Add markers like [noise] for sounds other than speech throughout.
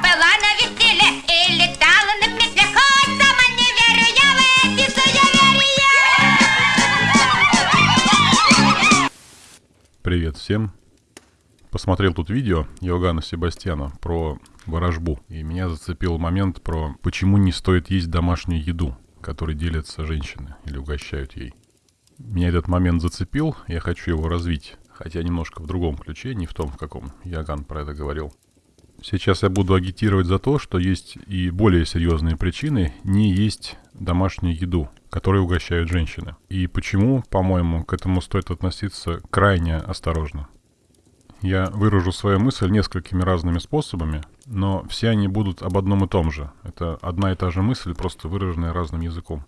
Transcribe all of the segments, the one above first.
была на веселе и летала на метле. Хоть сама не верю я в эти суеверия. Привет всем. Посмотрел тут видео Иоганна Себастьяна про ворожбу. И меня зацепил момент про почему не стоит есть домашнюю еду, которой делятся женщины или угощают ей. Меня этот момент зацепил, я хочу его развить. Хотя немножко в другом ключе, не в том, в каком Яган про это говорил. Сейчас я буду агитировать за то, что есть и более серьезные причины не есть домашнюю еду, которой угощают женщины. И почему, по-моему, к этому стоит относиться крайне осторожно. Я выражу свою мысль несколькими разными способами, но все они будут об одном и том же. Это одна и та же мысль, просто выраженная разным языком.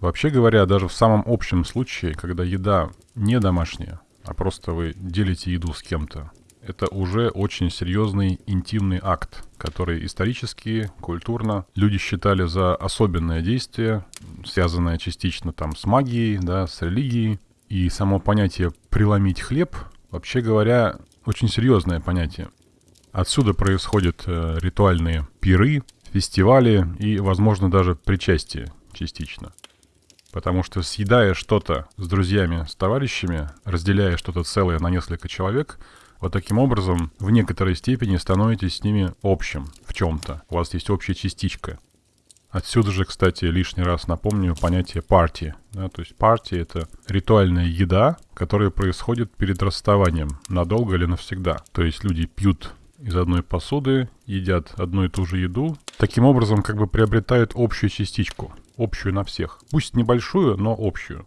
Вообще говоря, даже в самом общем случае, когда еда не домашняя, а просто вы делите еду с кем-то, это уже очень серьезный интимный акт, который исторически, культурно люди считали за особенное действие, связанное частично там с магией, да, с религией. И само понятие «преломить хлеб», вообще говоря, очень серьезное понятие. Отсюда происходят э, ритуальные пиры, фестивали и, возможно, даже причастие частично. Потому что съедая что-то с друзьями, с товарищами, разделяя что-то целое на несколько человек, вот таким образом в некоторой степени становитесь с ними общим в чем-то. У вас есть общая частичка. Отсюда же, кстати, лишний раз напомню понятие партии. Да, то есть партия — это ритуальная еда, которая происходит перед расставанием, надолго или навсегда. То есть люди пьют из одной посуды, едят одну и ту же еду. Таким образом, как бы приобретают общую частичку, общую на всех. Пусть небольшую, но общую.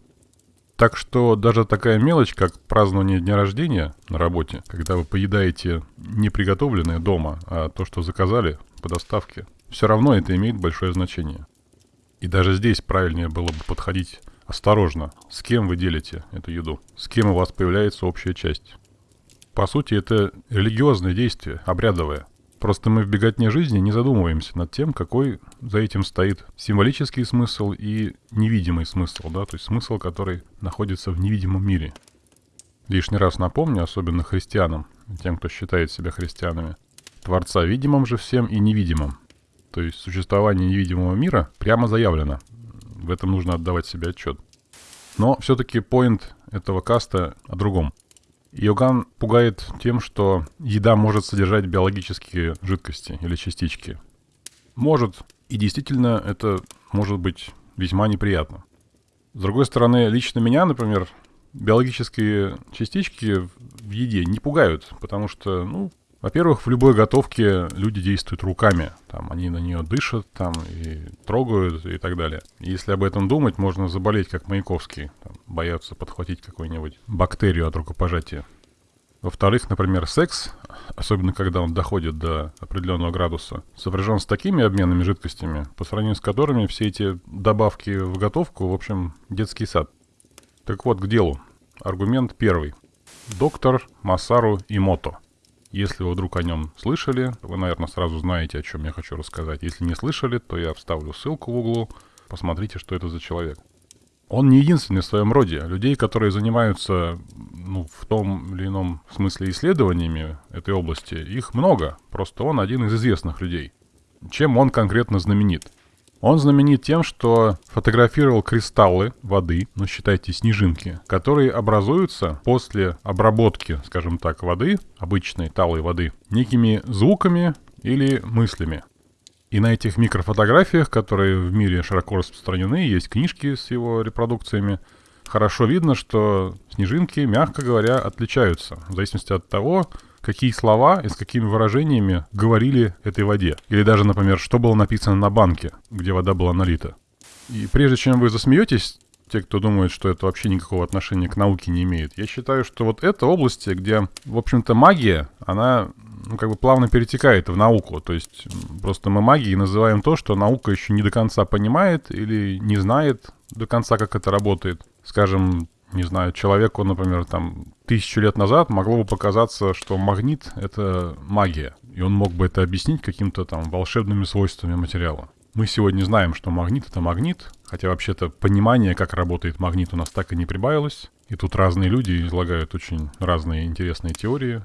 Так что даже такая мелочь, как празднование дня рождения на работе, когда вы поедаете не приготовленное дома, а то, что заказали по доставке, все равно это имеет большое значение. И даже здесь правильнее было бы подходить осторожно. С кем вы делите эту еду? С кем у вас появляется общая часть? По сути, это религиозное действие, обрядовое. Просто мы в беготне жизни не задумываемся над тем, какой за этим стоит символический смысл и невидимый смысл, да, то есть смысл, который находится в невидимом мире. Лишний раз напомню, особенно христианам, тем, кто считает себя христианами, Творца видимым же всем и невидимым. То есть существование невидимого мира прямо заявлено. В этом нужно отдавать себе отчет. Но все-таки поинт этого каста о другом. Йоган пугает тем, что еда может содержать биологические жидкости или частички. Может, и действительно это может быть весьма неприятно. С другой стороны, лично меня, например, биологические частички в еде не пугают, потому что, ну, во-первых, в любой готовке люди действуют руками. Там они на нее дышат, там и трогают и так далее. Если об этом думать, можно заболеть, как Маяковский. Там, бояться подхватить какую-нибудь бактерию от рукопожатия. Во-вторых, например, секс, особенно когда он доходит до определенного градуса, сопряжен с такими обменными жидкостями, по сравнению с которыми все эти добавки в готовку, в общем, детский сад. Так вот, к делу. Аргумент первый. Доктор Масару Имото – если вы вдруг о нем слышали, вы, наверное, сразу знаете, о чем я хочу рассказать. Если не слышали, то я вставлю ссылку в углу. Посмотрите, что это за человек. Он не единственный в своем роде. Людей, которые занимаются ну, в том или ином смысле исследованиями этой области, их много. Просто он один из известных людей. Чем он конкретно знаменит? Он знаменит тем, что фотографировал кристаллы воды, ну считайте снежинки, которые образуются после обработки, скажем так, воды, обычной талой воды, некими звуками или мыслями. И на этих микрофотографиях, которые в мире широко распространены, есть книжки с его репродукциями, хорошо видно, что снежинки, мягко говоря, отличаются в зависимости от того, какие слова и с какими выражениями говорили этой воде. Или даже, например, что было написано на банке, где вода была налита. И прежде чем вы засмеетесь, те, кто думает, что это вообще никакого отношения к науке не имеет, я считаю, что вот это области, где, в общем-то, магия, она ну, как бы плавно перетекает в науку. То есть просто мы магией называем то, что наука еще не до конца понимает или не знает до конца, как это работает. Скажем, не знаю, человеку, например, там тысячу лет назад могло бы показаться, что магнит — это магия, и он мог бы это объяснить каким-то там волшебными свойствами материала. Мы сегодня знаем, что магнит — это магнит, хотя вообще-то понимание, как работает магнит, у нас так и не прибавилось. И тут разные люди излагают очень разные интересные теории.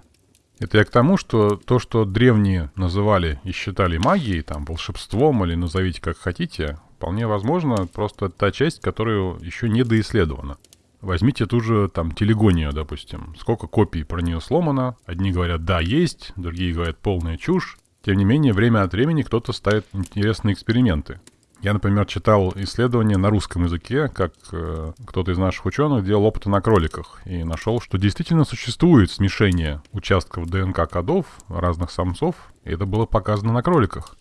Это я к тому, что то, что древние называли и считали магией, там, волшебством или назовите как хотите, вполне возможно, просто та часть, которая еще не доисследована. Возьмите ту же там телегонию, допустим. Сколько копий про нее сломано. Одни говорят, да, есть, другие говорят, полная чушь. Тем не менее, время от времени кто-то ставит интересные эксперименты. Я, например, читал исследования на русском языке, как э, кто-то из наших ученых делал опыты на кроликах и нашел, что действительно существует смешение участков ДНК кодов разных самцов, и это было показано на кроликах.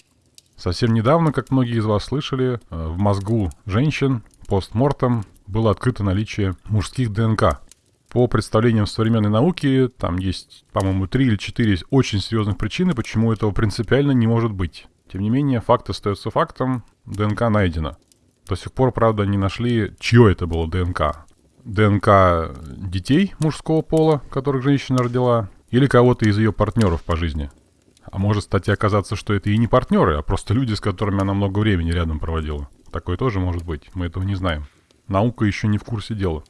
Совсем недавно, как многие из вас слышали, э, в мозгу женщин постмортом было открыто наличие мужских ДНК. По представлениям современной науки, там есть, по-моему, три или четыре очень серьезных причины, почему этого принципиально не может быть. Тем не менее, факт остается фактом, ДНК найдено. До сих пор, правда, не нашли, чье это было ДНК. ДНК детей мужского пола, которых женщина родила, или кого-то из ее партнеров по жизни. А может, кстати, оказаться, что это и не партнеры, а просто люди, с которыми она много времени рядом проводила. Такое тоже может быть, мы этого не знаем. Наука еще не в курсе дела.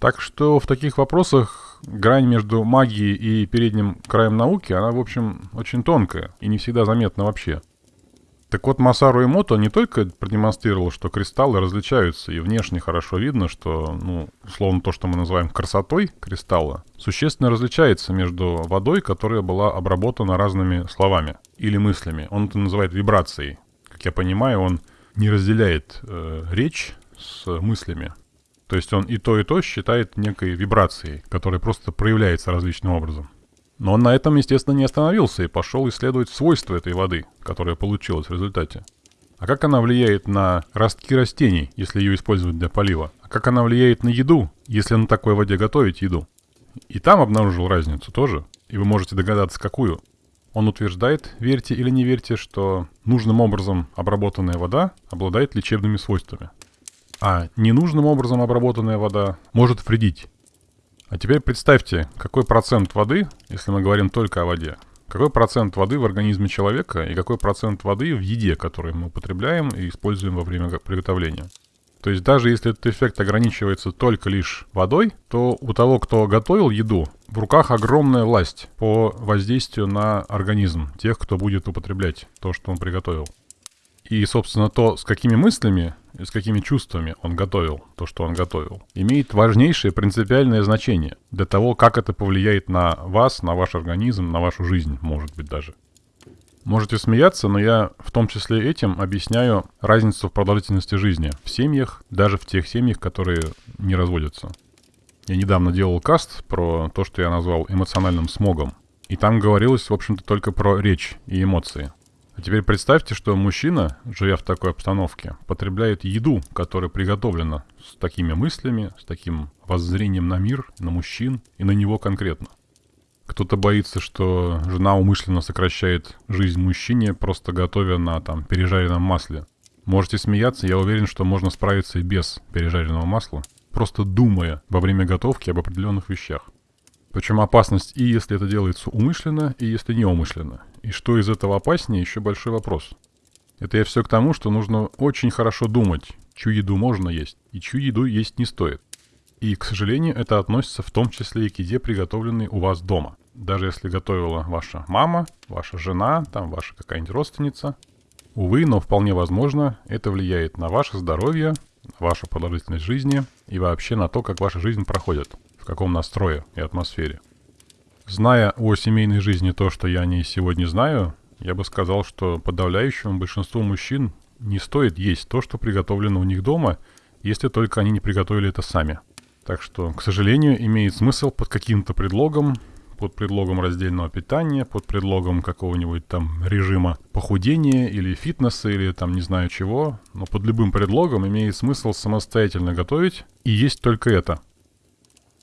Так что в таких вопросах грань между магией и передним краем науки, она, в общем, очень тонкая и не всегда заметна вообще. Так вот, Масару Эмото не только продемонстрировал, что кристаллы различаются, и внешне хорошо видно, что, ну, условно, то, что мы называем красотой кристалла, существенно различается между водой, которая была обработана разными словами или мыслями. Он это называет вибрацией. Как я понимаю, он не разделяет э, речь с мыслями. То есть он и то, и то считает некой вибрацией, которая просто проявляется различным образом. Но он на этом, естественно, не остановился и пошел исследовать свойства этой воды, которая получилась в результате. А как она влияет на ростки растений, если ее использовать для полива? А как она влияет на еду, если на такой воде готовить еду? И там обнаружил разницу тоже, и вы можете догадаться, какую. Он утверждает, верьте или не верьте, что нужным образом обработанная вода обладает лечебными свойствами. А ненужным образом обработанная вода может вредить. А теперь представьте, какой процент воды, если мы говорим только о воде, какой процент воды в организме человека и какой процент воды в еде, которую мы употребляем и используем во время приготовления. То есть даже если этот эффект ограничивается только лишь водой, то у того, кто готовил еду, в руках огромная власть по воздействию на организм тех, кто будет употреблять то, что он приготовил. И, собственно, то, с какими мыслями и с какими чувствами он готовил то, что он готовил, имеет важнейшее принципиальное значение для того, как это повлияет на вас, на ваш организм, на вашу жизнь, может быть, даже. Можете смеяться, но я в том числе этим объясняю разницу в продолжительности жизни в семьях, даже в тех семьях, которые не разводятся. Я недавно делал каст про то, что я назвал эмоциональным смогом. И там говорилось, в общем-то, только про речь и эмоции. А теперь представьте, что мужчина, живя в такой обстановке, потребляет еду, которая приготовлена с такими мыслями, с таким воззрением на мир, на мужчин и на него конкретно. Кто-то боится, что жена умышленно сокращает жизнь мужчине, просто готовя на там пережаренном масле. Можете смеяться, я уверен, что можно справиться и без пережаренного масла, просто думая во время готовки об определенных вещах. Причем опасность и если это делается умышленно, и если неумышленно. И что из этого опаснее, еще большой вопрос. Это я все к тому, что нужно очень хорошо думать, чью еду можно есть и чью еду есть не стоит. И, к сожалению, это относится в том числе и к еде, приготовленной у вас дома. Даже если готовила ваша мама, ваша жена, там ваша какая-нибудь родственница. Увы, но вполне возможно, это влияет на ваше здоровье, вашу продолжительность жизни и вообще на то, как ваша жизнь проходит, каком настрое и атмосфере. Зная о семейной жизни то, что я о ней сегодня знаю, я бы сказал, что подавляющему большинству мужчин не стоит есть то, что приготовлено у них дома, если только они не приготовили это сами. Так что, к сожалению, имеет смысл под каким-то предлогом, под предлогом раздельного питания, под предлогом какого-нибудь там режима похудения или фитнеса или там не знаю чего, но под любым предлогом имеет смысл самостоятельно готовить и есть только это.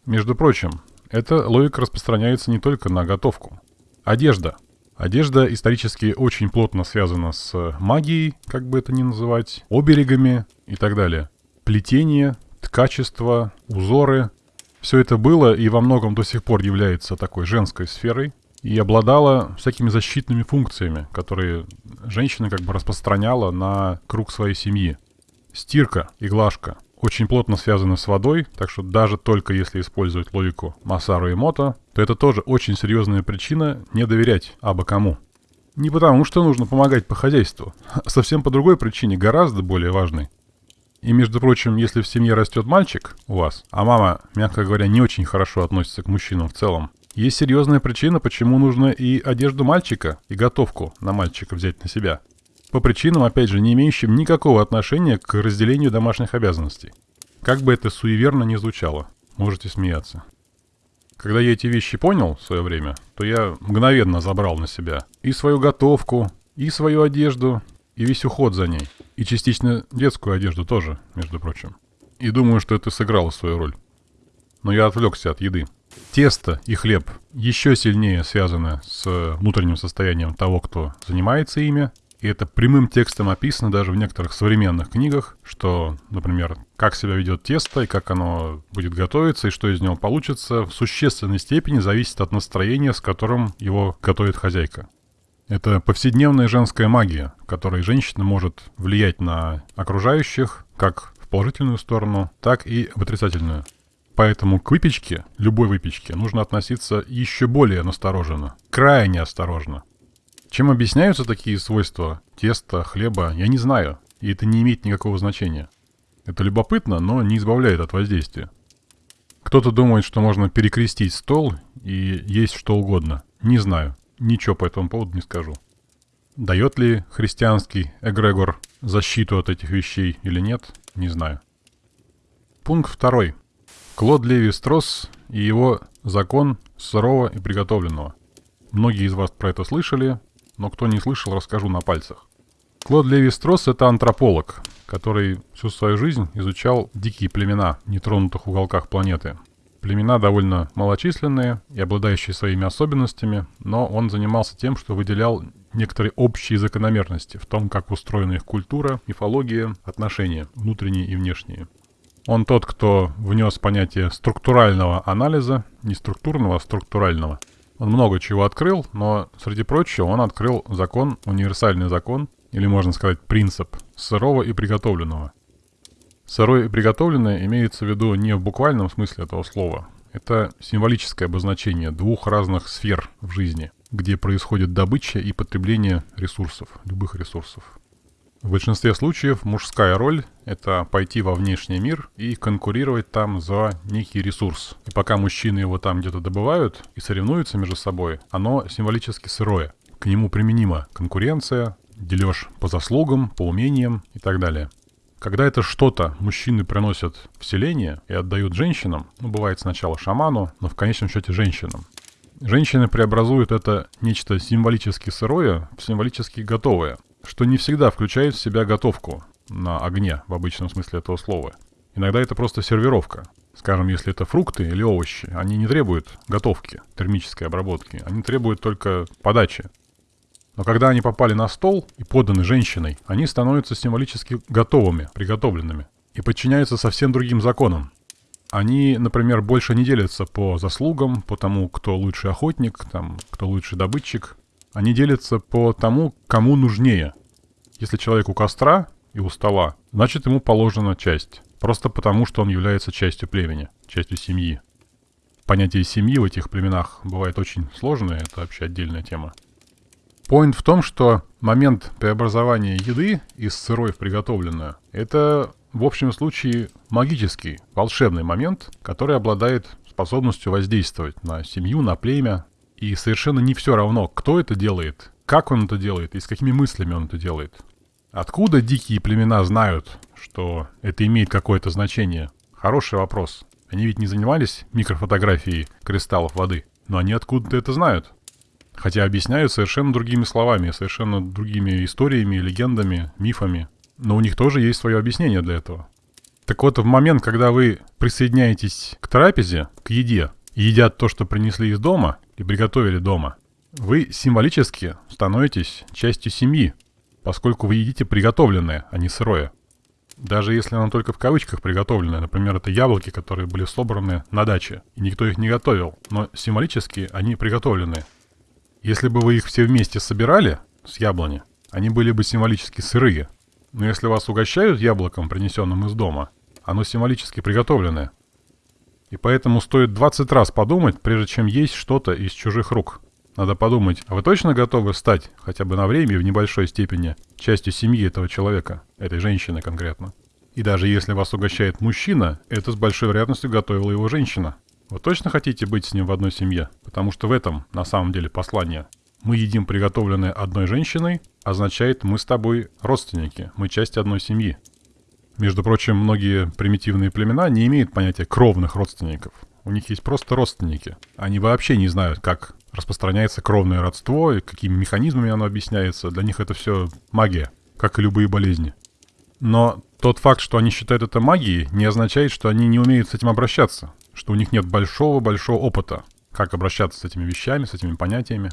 Между прочим, эта логика распространяется не только на готовку. Одежда. Одежда исторически очень плотно связана с магией, как бы это ни называть, оберегами и так далее. Плетение, ткачество, узоры. Все это было и во многом до сих пор является такой женской сферой и обладала всякими защитными функциями, которые женщина как бы распространяла на круг своей семьи. Стирка и глажка. Очень плотно связаны с водой, так что даже только если использовать логику Масару и Мото, то это тоже очень серьезная причина не доверять абы кому. Не потому, что нужно помогать по хозяйству, а совсем по другой причине, гораздо более важной. И, между прочим, если в семье растет мальчик у вас, а мама, мягко говоря, не очень хорошо относится к мужчинам в целом, есть серьезная причина, почему нужно и одежду мальчика, и готовку на мальчика взять на себя. По причинам, опять же, не имеющим никакого отношения к разделению домашних обязанностей. Как бы это суеверно ни звучало, можете смеяться. Когда я эти вещи понял в свое время, то я мгновенно забрал на себя и свою готовку, и свою одежду, и весь уход за ней. И частично детскую одежду тоже, между прочим. И думаю, что это сыграло свою роль. Но я отвлекся от еды. Тесто и хлеб еще сильнее связаны с внутренним состоянием того, кто занимается ими, и это прямым текстом описано даже в некоторых современных книгах, что, например, как себя ведет тесто и как оно будет готовиться и что из него получится, в существенной степени зависит от настроения, с которым его готовит хозяйка. Это повседневная женская магия, которой женщина может влиять на окружающих как в положительную сторону, так и в отрицательную. Поэтому к выпечке, любой выпечке, нужно относиться еще более настороженно, крайне осторожно. Чем объясняются такие свойства теста, хлеба, я не знаю, и это не имеет никакого значения. Это любопытно, но не избавляет от воздействия. Кто-то думает, что можно перекрестить стол и есть что угодно. Не знаю, ничего по этому поводу не скажу. Дает ли христианский эгрегор защиту от этих вещей или нет, не знаю. Пункт второй. Клод Леви Стросс и его закон сырого и приготовленного. Многие из вас про это слышали, но кто не слышал, расскажу на пальцах. Клод Леви-Стросс — это антрополог, который всю свою жизнь изучал дикие племена в нетронутых уголках планеты. Племена довольно малочисленные и обладающие своими особенностями, но он занимался тем, что выделял некоторые общие закономерности в том, как устроена их культура, мифология, отношения, внутренние и внешние. Он тот, кто внес понятие структурального анализа, не структурного, а структурального – он много чего открыл, но, среди прочего, он открыл закон, универсальный закон, или можно сказать принцип, сырого и приготовленного. Сырое и приготовленное имеется в виду не в буквальном смысле этого слова. Это символическое обозначение двух разных сфер в жизни, где происходит добыча и потребление ресурсов, любых ресурсов. В большинстве случаев мужская роль – это пойти во внешний мир и конкурировать там за некий ресурс. И пока мужчины его там где-то добывают и соревнуются между собой, оно символически сырое. К нему применима конкуренция, дележ по заслугам, по умениям и так далее. Когда это что-то мужчины приносят в селение и отдают женщинам, ну, бывает сначала шаману, но в конечном счете женщинам, Женщины преобразуют это нечто символически сырое в символически готовое что не всегда включает в себя готовку на огне в обычном смысле этого слова. Иногда это просто сервировка. Скажем, если это фрукты или овощи, они не требуют готовки, термической обработки, они требуют только подачи. Но когда они попали на стол и поданы женщиной, они становятся символически готовыми, приготовленными и подчиняются совсем другим законам. Они, например, больше не делятся по заслугам, по тому, кто лучший охотник, там, кто лучший добытчик, они делятся по тому, кому нужнее. Если человек у костра и у стола, значит ему положена часть. Просто потому, что он является частью племени, частью семьи. Понятие семьи в этих племенах бывает очень сложное, это вообще отдельная тема. Поинт в том, что момент преобразования еды из сырой в приготовленную – это в общем случае магический, волшебный момент, который обладает способностью воздействовать на семью, на племя, и совершенно не все равно, кто это делает, как он это делает и с какими мыслями он это делает. Откуда дикие племена знают, что это имеет какое-то значение? Хороший вопрос. Они ведь не занимались микрофотографией кристаллов воды, но они откуда-то это знают. Хотя объясняют совершенно другими словами, совершенно другими историями, легендами, мифами. Но у них тоже есть свое объяснение для этого. Так вот, в момент, когда вы присоединяетесь к трапезе, к еде, едят то, что принесли из дома, и приготовили дома, вы символически становитесь частью семьи, поскольку вы едите приготовленное, а не сырое. Даже если оно только в кавычках приготовленное, например, это яблоки, которые были собраны на даче, и никто их не готовил, но символически они приготовлены. Если бы вы их все вместе собирали с яблони, они были бы символически сырые. Но если вас угощают яблоком, принесенным из дома, оно символически приготовленное. И поэтому стоит 20 раз подумать, прежде чем есть что-то из чужих рук. Надо подумать, а вы точно готовы стать, хотя бы на время и в небольшой степени, частью семьи этого человека, этой женщины конкретно? И даже если вас угощает мужчина, это с большой вероятностью готовила его женщина. Вы точно хотите быть с ним в одной семье? Потому что в этом, на самом деле, послание. Мы едим приготовленное одной женщиной, означает мы с тобой родственники, мы часть одной семьи. Между прочим, многие примитивные племена не имеют понятия кровных родственников. У них есть просто родственники. Они вообще не знают, как распространяется кровное родство и какими механизмами оно объясняется. Для них это все магия, как и любые болезни. Но тот факт, что они считают это магией, не означает, что они не умеют с этим обращаться, что у них нет большого-большого опыта, как обращаться с этими вещами, с этими понятиями.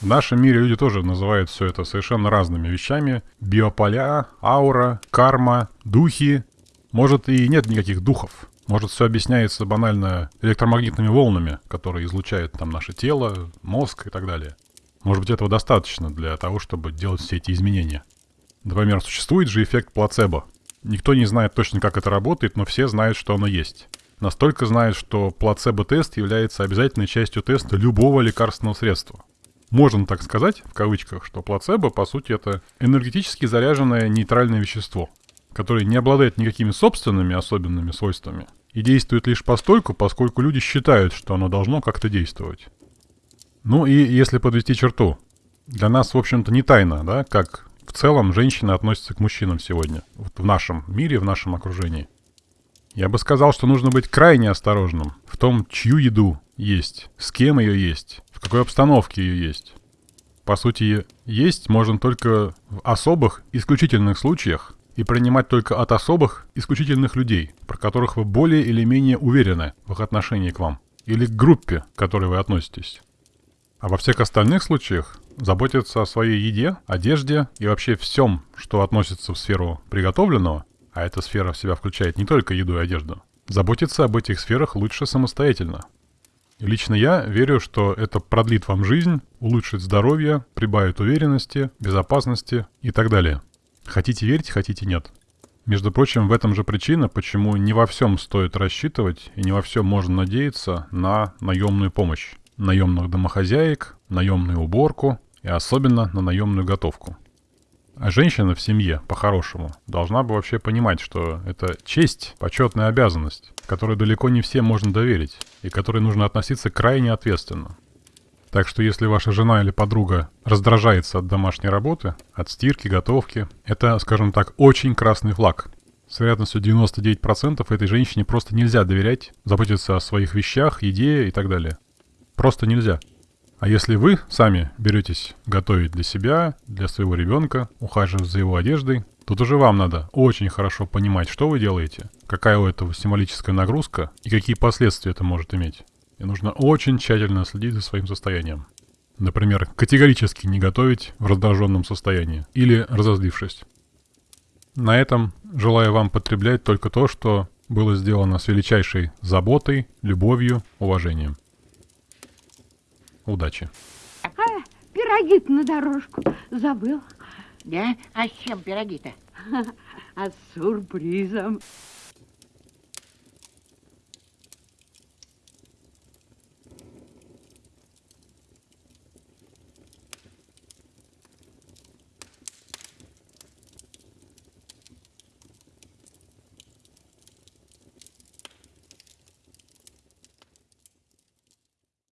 В нашем мире люди тоже называют все это совершенно разными вещами. Биополя, аура, карма, духи. Может и нет никаких духов. Может все объясняется банально электромагнитными волнами, которые излучает там наше тело, мозг и так далее. Может быть этого достаточно для того, чтобы делать все эти изменения. Например, существует же эффект плацебо. Никто не знает точно, как это работает, но все знают, что оно есть. Настолько знают, что плацебо-тест является обязательной частью теста любого лекарственного средства можно так сказать, в кавычках, что плацебо, по сути, это энергетически заряженное нейтральное вещество, которое не обладает никакими собственными особенными свойствами и действует лишь постольку, поскольку люди считают, что оно должно как-то действовать. Ну и если подвести черту, для нас, в общем-то, не тайна, да, как в целом женщины относятся к мужчинам сегодня, вот в нашем мире, в нашем окружении. Я бы сказал, что нужно быть крайне осторожным в том, чью еду есть, с кем ее есть, какой обстановке ее есть. По сути, есть можно только в особых, исключительных случаях и принимать только от особых, исключительных людей, про которых вы более или менее уверены в их отношении к вам, или к группе, к которой вы относитесь. А во всех остальных случаях заботиться о своей еде, одежде и вообще всем, что относится в сферу приготовленного, а эта сфера в себя включает не только еду и одежду, заботиться об этих сферах лучше самостоятельно, Лично я верю, что это продлит вам жизнь, улучшит здоровье, прибавит уверенности, безопасности и так далее. Хотите верить, хотите нет. Между прочим, в этом же причина, почему не во всем стоит рассчитывать и не во всем можно надеяться на наемную помощь. Наемных домохозяек, наемную уборку и особенно на наемную готовку. А женщина в семье, по-хорошему, должна бы вообще понимать, что это честь, почетная обязанность, которую далеко не всем можно доверить, и которой нужно относиться крайне ответственно. Так что если ваша жена или подруга раздражается от домашней работы, от стирки, готовки, это, скажем так, очень красный флаг. С вероятностью 99% этой женщине просто нельзя доверять, заботиться о своих вещах, еде и так далее. Просто нельзя. А если вы сами беретесь готовить для себя, для своего ребенка, ухаживать за его одеждой, тут уже вам надо очень хорошо понимать, что вы делаете, какая у этого символическая нагрузка и какие последствия это может иметь. И нужно очень тщательно следить за своим состоянием. Например, категорически не готовить в раздраженном состоянии или разозлившись. На этом желаю вам потреблять только то, что было сделано с величайшей заботой, любовью, уважением. Удачи. А, пироги на дорожку забыл. Да? А с чем пироги-то? [laughs] А с сюрпризом.